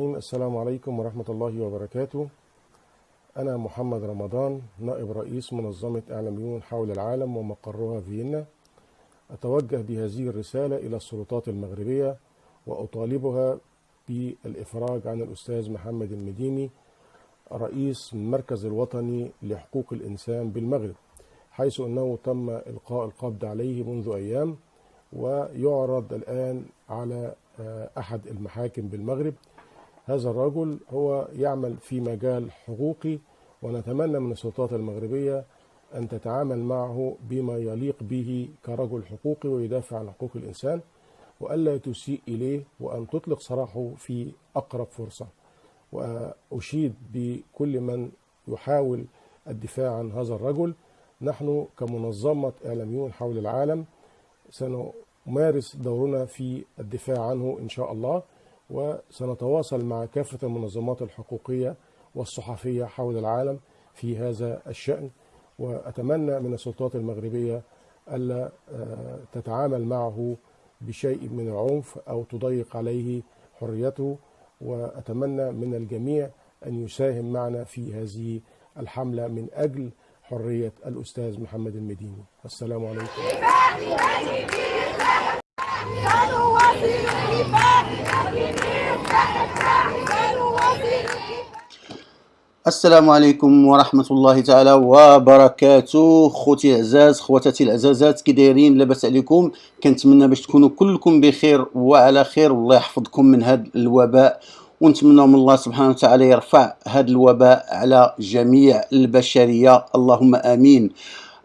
السلام عليكم ورحمة الله وبركاته. أنا محمد رمضان نائب رئيس منظمة إعلاميون حول العالم ومقرها فيينا. أتوجه بهذه الرسالة إلى السلطات المغربية وأطالبها بالإفراج عن الأستاذ محمد المديني رئيس المركز الوطني لحقوق الإنسان بالمغرب حيث أنه تم إلقاء القبض عليه منذ أيام ويعرض الآن على أحد المحاكم بالمغرب هذا الرجل هو يعمل في مجال حقوقي ونتمنى من السلطات المغربية أن تتعامل معه بما يليق به كرجل حقوقي ويدافع عن حقوق الإنسان وألا تسيء إليه وأن تطلق سراحه في أقرب فرصة. وأشيد بكل من يحاول الدفاع عن هذا الرجل. نحن كمنظمة إعلاميون حول العالم سنمارس دورنا في الدفاع عنه إن شاء الله. وسنتواصل مع كافة المنظمات الحقوقية والصحفية حول العالم في هذا الشأن. وأتمنى من السلطات المغربية ألا تتعامل معه بشيء من العنف أو تضيق عليه حريته. وأتمنى من الجميع أن يساهم معنا في هذه الحملة من أجل حرية الأستاذ محمد المديني. السلام عليكم. السلام عليكم ورحمة الله تعالى وبركاته. خوتي العزاز خواتاتي العزازات كي دايرين لاباس عليكم. كنتمنى باش تكونوا كلكم بخير وعلى خير. والله يحفظكم من هذا الوباء. ونتمنى من الله سبحانه وتعالى يرفع هذا الوباء على جميع البشرية. اللهم آمين.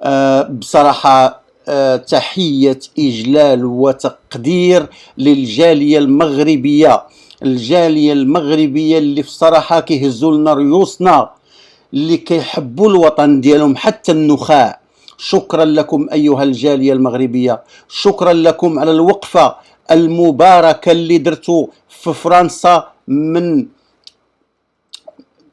أه بصراحة أه تحية إجلال وتقدير للجالية المغربية. الجالية المغربية اللي في الصراحه كيهزوا لنا ريوسنا اللي كيحبوا الوطن ديالهم حتى النخاع. شكرا لكم أيها الجالية المغربية. شكرا لكم على الوقفة المباركة اللي درتوا في فرنسا من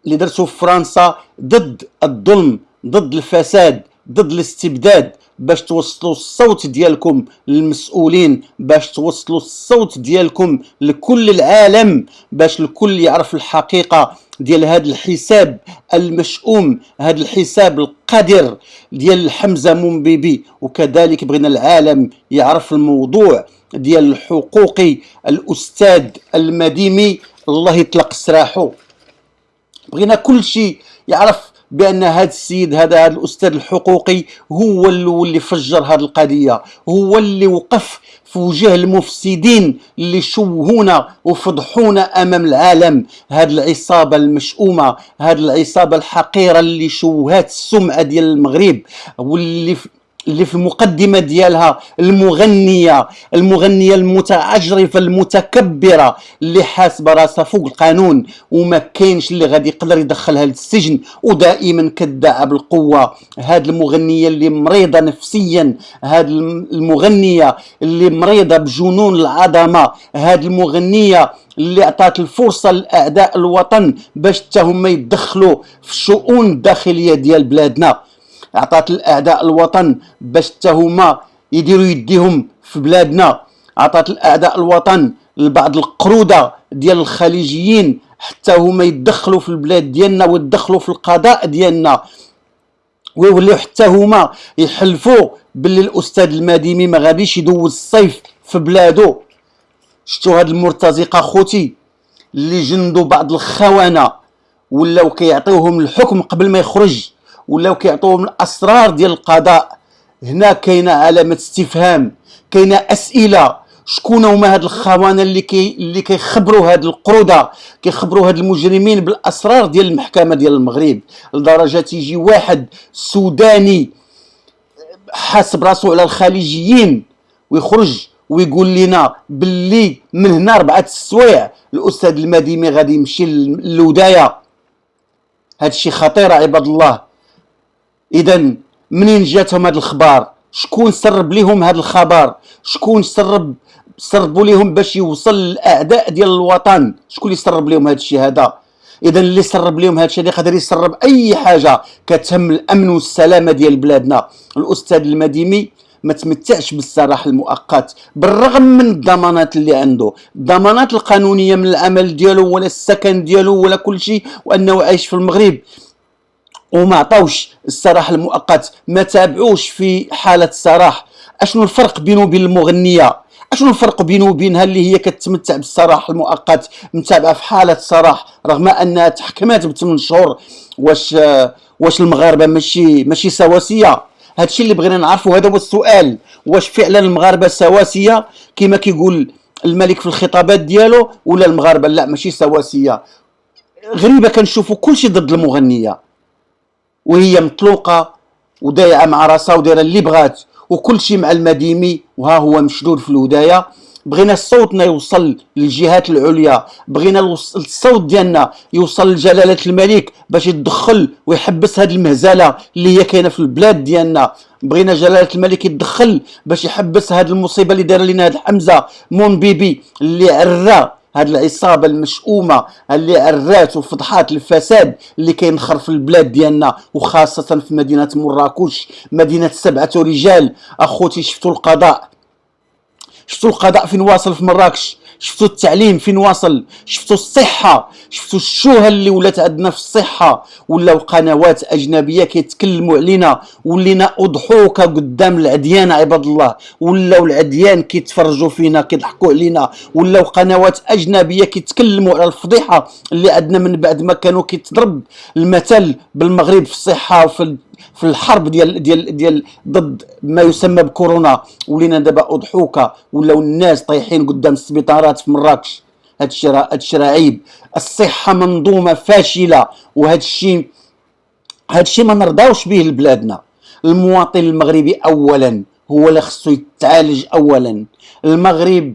اللي درتوا في فرنسا ضد الظلم ضد الفساد ضد الاستبداد. باش توصلوا الصوت ديالكم للمسؤولين باش توصلوا الصوت ديالكم لكل العالم باش الكل يعرف الحقيقة ديال هذا الحساب المشؤوم هذا الحساب القذر ديال حمزة منبيبي وكذلك بغينا العالم يعرف الموضوع ديال الحقوقي الأستاذ المديمي الله يطلق سراحه. بغينا كل شيء يعرف بأن هذا السيد هذا الأستاذ الحقوقي هو اللي فجر هذه القضية هو اللي وقف في وجه المفسدين اللي شوهونا وفضحونا أمام العالم. هذه العصابة المشؤومة هذه العصابة الحقيرة اللي شوهات السمعة ديال المغرب واللي اللي في المقدمة ديالها المغنية المغنية المتعجرفه المتكبرة اللي حاسبة راسها فوق القانون وما كاينش اللي غادي يقدر يدخلها للسجن ودائما كدعه بالقوة. هاد المغنية اللي مريضة نفسيا هاد المغنية اللي مريضة بجنون العظمة هاد المغنية اللي عطات الفرصة لأعداء الوطن باش حتى هما يتدخلوا في الشؤون الداخلية ديال بلادنا. عطات الأعداء الوطن باش حتى هما يديروا يديهم في بلادنا. عطات الأعداء الوطن لبعض القرودة ديال الخليجيين حتى هما يتدخلوا في البلاد ديالنا ويتدخلوا في القضاء ديالنا. ويوليو حتى هما يحلفوا باللي الأستاذ المديمي ما غاديش يدوز الصيف في بلادو شفتوا هاد المرتزقة خوتي اللي جندوا بعض الخونه ولاو كيعطيوهم الحكم قبل ما يخرج؟ ولاو كيعطوهم الأسرار ديال القضاء. هنا كاينة علامة استفهام كاينة أسئلة. شكون هما هاد الخونه اللي كي اللي كيخبروا هاد القرودة؟ كيخبروا هاد المجرمين بالأسرار ديال المحكمة ديال المغرب. لدرجة تيجي واحد سوداني حاسب راسو على الخليجيين ويخرج ويقول لنا باللي من هنا اربعه السوايع الأستاذ المديمي غادي يمشي للوداية. هادشي خطير عباد الله. اذا منين جاتهم هاد الخبار؟ شكون سرب لهم هاد الخبر شكون سرب سربوا لهم باش يوصل للأعداء ديال الوطن؟ شكون اللي سرب لهم هاد الشيء هذا؟ اذا اللي سرب لهم هذا الشيء يقدر يسرب أي حاجة كتهم الأمن والسلامة ديال بلادنا. الأستاذ المديمي ما تمتعش بالسراح المؤقت بالرغم من الضمانات اللي عنده. الضمانات القانونية من العمل ديالو ولا السكن ديالو ولا كل شيء وأنه عايش في المغرب. وما عطاوش السراح المؤقت ما تابعوش في حالة السراح. أشنو الفرق بينه وبين المغنية؟ أشنو الفرق بينه وبينها اللي هي كتمتع بالسراح المؤقت متابعة في حالة سراح رغم انها تحكمات بثمان شهور واش واش المغاربة ماشي ماشي سواسية. هادشي اللي بغينا نعرفوا هذا هو السؤال. واش فعلا المغاربة سواسية؟ كما كيقول الملك في الخطابات ديالو ولا المغاربة لا ماشي سواسية. غريبة كنشوفوا كلشي ضد المغنية. وهي مطلوقة ودايعه مع راسها ودايره اللي بغات. وكل شيء مع المديمي وها هو مشدود في الهدايه بغينا صوتنا يوصل للجهات العليا. بغينا الصوت ديالنا يوصل لجلالة الملك باش يتدخل ويحبس هذه المهزلة اللي هي كاينة في البلاد ديالنا. بغينا جلالة الملك يتدخل باش يحبس هذه المصيبة اللي دار لنا هذا حمزه مون بيبي اللي عرى هاد العصابة المشؤومة اللي عرات وفضحات الفساد اللي كينخر في البلاد ديالنا وخاصة في مدينة مراكش مدينة سبعة رجال. أخوتي شفتوا القضاء؟ شفتوا القضاء فين واصل في مراكش؟ شفتوا التعليم فين واصل شفتوا الصحة شفتوا الشوهه اللي ولات عندنا في الصحة ولاو قنوات أجنبية كيتكلموا علينا ولينا اضحوكه قدام العديان عباد الله ولاو العديان كيتفرجوا فينا كيضحكوا علينا ولاو قنوات أجنبية كيتكلموا على الفضيحة اللي عندنا من بعد ما كانوا كيتضرب المثل بالمغرب في الصحة وفي في الحرب ديال ديال ديال ضد ما يسمى بكورونا. ولينا دابا اضحوكه ولاو الناس طايحين قدام السبيطارات في مراكش. هاد الشيء هاد الشيء عيب. الصحة منظومة فاشلة. وهاد الشيء هاد الشيء ما نرضاوش به لبلادنا. المواطن المغربي اولا. هو اللي خصو يتعالج اولا. المغرب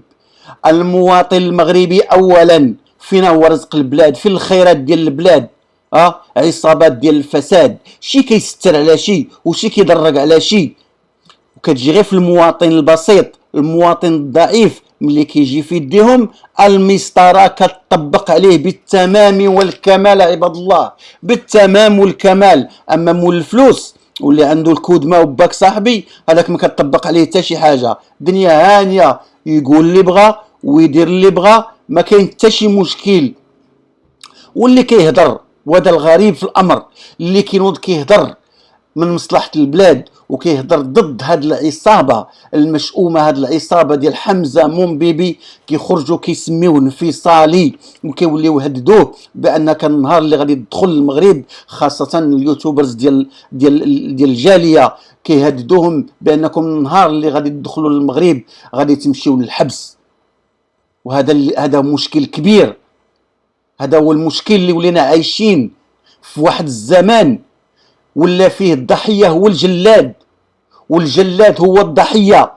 المواطن المغربي اولا. فين هو رزق البلاد. فين الخيرات ديال البلاد. آه عصابات ديال الفساد شي كيستر على شي وشي كيدرق على شي. وكتجي غير في المواطن البسيط المواطن الضعيف ملي كيجي في يديهم المسطرة كتطبق عليه بالتمام والكمال عباد الله بالتمام والكمال. أما مول الفلوس واللي عنده الكود ما وباك صاحبي هذاك ما كتطبق عليه حتى شي حاجة. دنيا هانية يقول اللي بغى ويدير اللي بغى ما كاين حتى شي مشكل. واللي كيهضر وهذا الغريب في الأمر اللي كينوض كيهضر من مصلحة البلاد وكيهضر ضد هاد العصابة المشؤومة هاد العصابة ديال حمزة موم بيبي كيخرجوا كيسميوه انفصالي وكيوليو يهددوه بأن كان النهار اللي غادي يدخل المغرب خاصة اليوتيوبرز ديال ديال ديال الجالية كيهددوهم بأنكم النهار اللي غادي تدخلوا للمغرب غادي تمشيو للحبس. وهذا هذا مشكل كبير. هذا هو المشكل اللي ولينا عايشين في واحد الزمان ولا فيه الضحية هو الجلاد والجلاد هو الضحية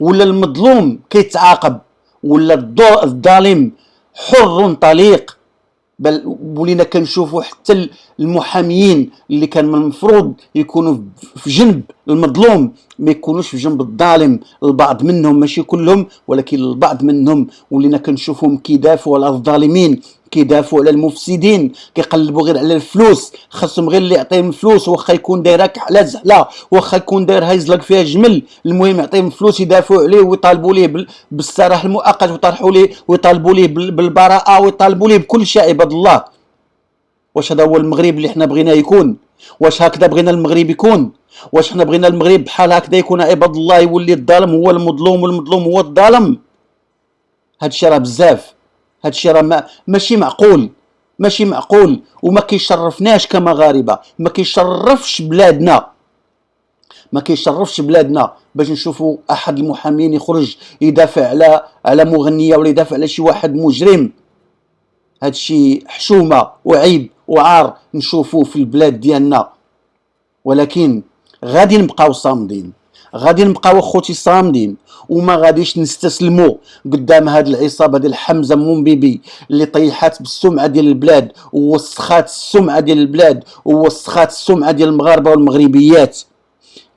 ولا المظلوم كيتعاقب ولا الظالم حر طليق. بل ولينا كنشوفوا حتى المحاميين اللي كان من المفروض يكونوا في جنب المظلوم ما يكونوش في جنب الظالم البعض منهم ماشي كلهم ولكن البعض منهم ولينا كنشوفهم كيدافعوا على الظالمين. كيدافعوا على المفسدين كيقلبوا غير على الفلوس. خاصهم غير اللي يعطيهم فلوس واخا يكون دايرك على زحله واخا يكون داير هايزلك فيها جمل. المهم يعطيهم فلوس يدافعوا عليه ويطالبوا ليه بالسراح المؤقت ويطرحوا ليه ويطالبوا ليه بالبراءة ويطالبوا ليه بكل شيء عباد الله. واش هذا هو المغرب اللي حنا بغينا يكون؟ واش هكذا بغينا المغرب يكون؟ واش حنا بغينا المغرب بحال هكذا يكون عباد الله يولي الظالم هو المظلوم والمظلوم هو الظالم؟ هادشي راه بزاف. هادشي راه ما ماشي معقول. ماشي معقول. وما كيشرفناش كمغاربة. ما كيشرفش بلادنا. ما كيشرفش بلادنا. باش نشوفوا أحد المحامين يخرج يدافع على على مغنية ولا يدافع على شي واحد مجرم. هادشي حشومة وعيب وعار نشوفوه في البلاد ديالنا. ولكن غادي نبقاو صامدين. غادي نبقاو اخوتي صامدين وما غاديش نستسلموا قدام هاد العصابة ديال حمزة مومبيبي اللي طيحات بالسمعة ديال البلاد ووسخات السمعة ديال البلاد ووسخات السمعة ديال المغاربة والمغربيات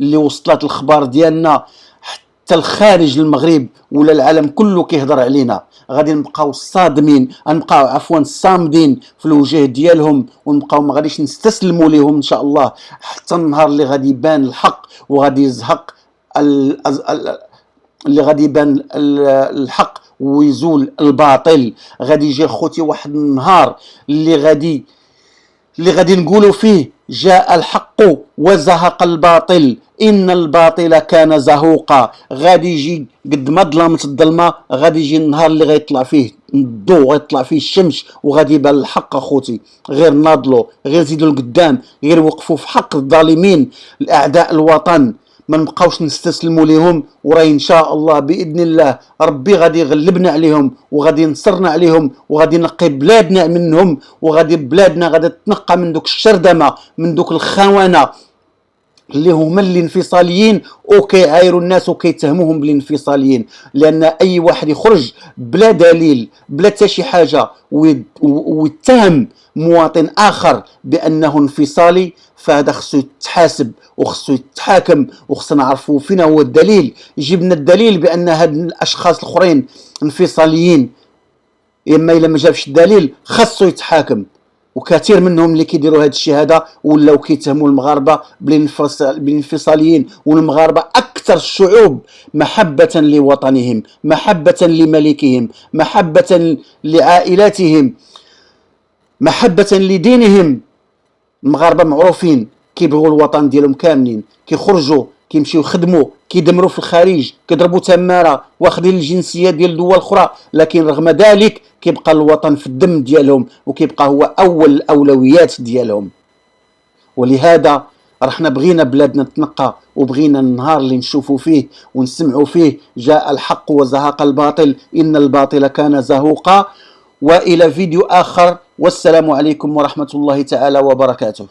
اللي وصلت الخبار ديالنا حتى الخارج المغرب ولا العالم كله كيهضر علينا. غادي نبقاو صادمين غنبقاو عفوا صامدين في الوجه ديالهم ونبقاو ما غاديش نستسلموا لهم إن شاء الله حتى النهار اللي غادي يبان الحق وغادي يزهق اللي غادي يبان الحق ويزول الباطل. غادي يجي خوتي واحد النهار اللي غادي اللي غادي نقولوا فيه جاء الحق وزهق الباطل. إن الباطل كان زهوقا. غادي يجي قد ما ظلمت الظلمة غادي يجي النهار اللي غيطلع فيه الضوء غيطلع فيه الشمس وغادي يبان الحق اخوتي غير ناضلوا غير زيدوا لقدام غير وقفوا في حق الظالمين. الأعداء الوطن ما نبقاوش نستسلموا لهم وراي إن شاء الله بإذن الله ربي غادي يغلبنا عليهم وغادي ينصرنا عليهم وغادي ينقي بلادنا منهم وغادي بلادنا غادي تنقى من دوك الشردمة من دوك الخونة. اللي هما الانفصاليين. وكيعايروا الناس وكيتهموهم بالانفصاليين. لأن أي واحد يخرج بلا دليل بلا حتى شي حاجة ويتهم مواطن آخر بأنه انفصالي فهذا خصو يتحاسب وخصو يتحاكم وخصنا نعرفوا فين هو الدليل. يجيب لنا الدليل بأن هاد الأشخاص الأخرين انفصاليين. إما إلا ما جابش الدليل خاصو يتحاكم. وكثير منهم اللي كيديروا هذا الشيء هذا ولاو كيتهموا المغاربة بالانفصاليين والمغاربة أكثر الشعوب محبة لوطنهم محبة لملكهم محبة لعائلاتهم محبة لدينهم. المغاربة معروفين كيبغوا الوطن ديالهم كاملين كيخرجوا كيمشيو يخدموا كيدمروا في الخارج كيضربوا تمارة واخدين الجنسية ديال دول أخرى لكن رغم ذلك كيبقى الوطن في الدم ديالهم وكيبقى هو أول الأولويات ديالهم. ولهذا رحنا بغينا بلادنا تنقى وبغينا النهار اللي نشوفوا فيه ونسمعوا فيه جاء الحق وزهق الباطل إن الباطل كان زهوقا. وإلى فيديو آخر والسلام عليكم ورحمة الله تعالى وبركاته.